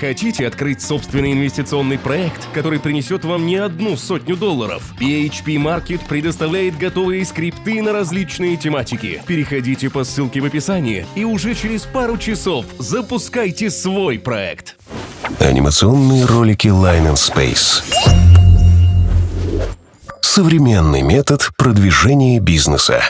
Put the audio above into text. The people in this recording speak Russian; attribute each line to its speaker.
Speaker 1: Хотите открыть собственный инвестиционный проект, который принесет вам не одну сотню долларов? PHP Market предоставляет готовые скрипты на различные тематики. Переходите по ссылке в описании и уже через пару часов запускайте свой проект.
Speaker 2: Анимационные ролики Line and Space. Современный метод продвижения бизнеса.